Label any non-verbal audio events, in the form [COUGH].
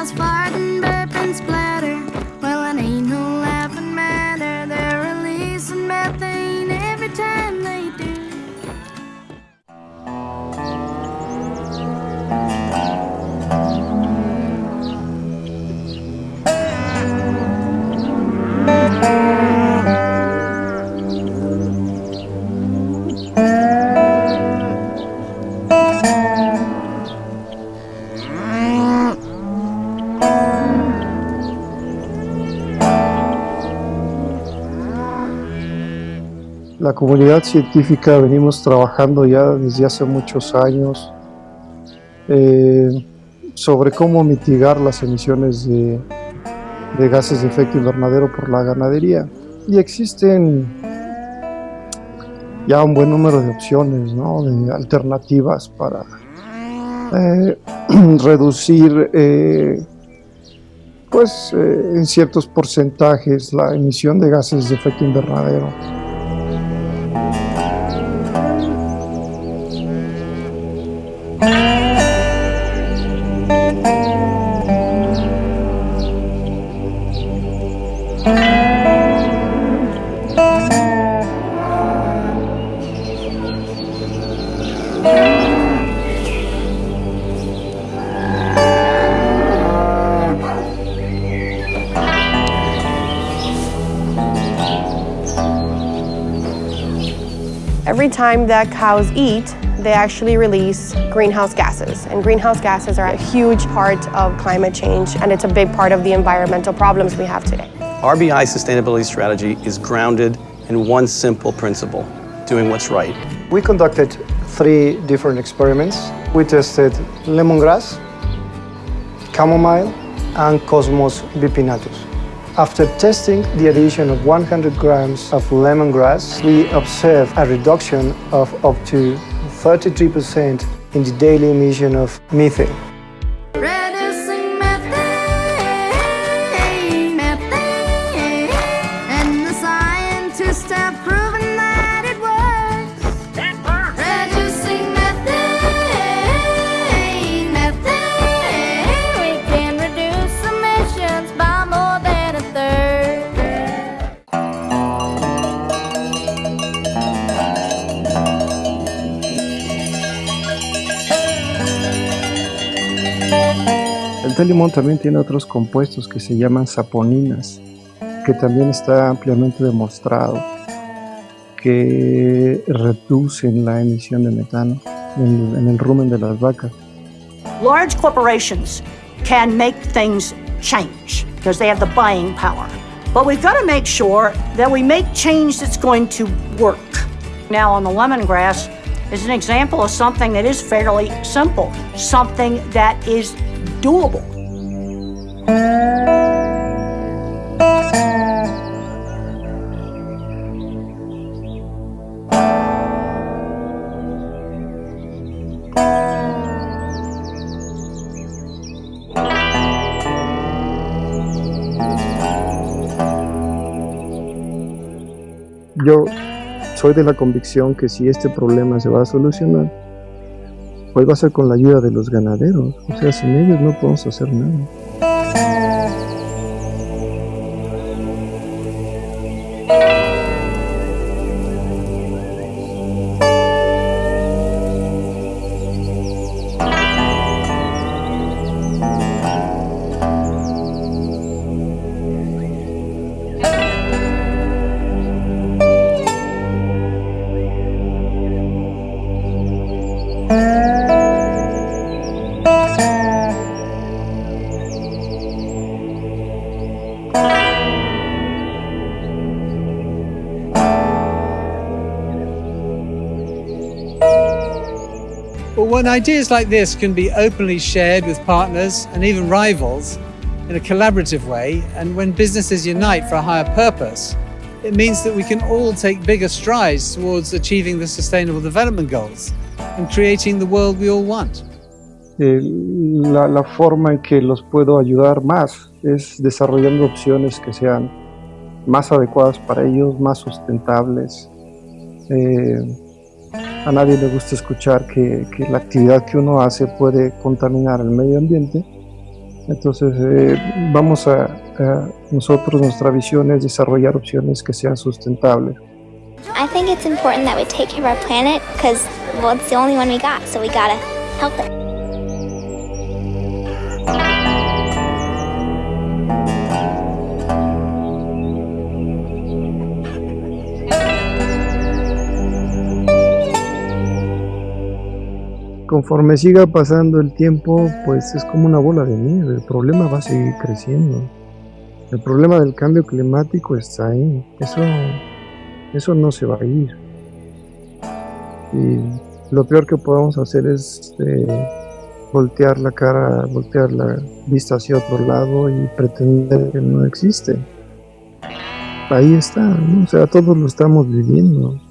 miles far. La comunidad científica venimos trabajando ya desde hace muchos años eh, sobre cómo mitigar las emisiones de, gases de efecto invernadero por la ganadería. Y existen ya un buen número de opciones, ¿no? de alternativas para eh, [CLEARS THROAT] reducir eh, pues, en ciertos porcentajes la emisión de gases de efecto invernadero. Every time that cows eat, they actually release greenhouse gases. And greenhouse gases are a huge part of climate change, and it's a big part of the environmental problems we have today. RBI sustainability strategy is grounded in one simple principle, doing what's right. We conducted three different experiments. We tested lemongrass, chamomile, and Cosmos bipinnatus. After testing the addition of 100 grams of lemongrass, we observed a reduction of up to 33% in the daily emission of methane. El té limón también tiene otros compuestos que se llaman saponinas, que también está ampliamente demostrado que reducen la emisión de metano en, en el rumen de las vacas. Large corporations can make things change because they have the buying power. But we've got to make sure that we make change that's going to work. Now, on the lemongrass is an example of something that is fairly simple, something that is doable. Yo soy de la convicción que si este problema se va a solucionar, pues va a ser con la ayuda de los ganaderos. O sea, sin ellos no podemos hacer nada. But when ideas like this can be openly shared with partners and even rivals in a collaborative way, and when businesses unite for a higher purpose, it means that we can all take bigger strides towards achieving the Sustainable Development Goals and creating the world we all want. Eh, la, la forma en que los puedo ayudar más es desarrollando opciones que sean más adecuadas para ellos, más sustentables. Eh, a nadie le gusta escuchar que, que la actividad que uno hace puede contaminar el medio ambiente. Entonces, eh, vamos a, a- nosotros, nuestra visión es desarrollar opciones que sean sustentables. I think it's important that we take care of our planet because, well, it's the only one we got, so we gotta help it. Conforme siga pasando el tiempo, pues es como una bola de nieve, el problema va a seguir creciendo. El problema del cambio climático está ahí, eso Eso no se va a ir. Y lo peor que podemos hacer es eh, voltear la cara, voltear la vista hacia otro lado y pretender que no existe. Ahí está, o sea, todos lo estamos viviendo.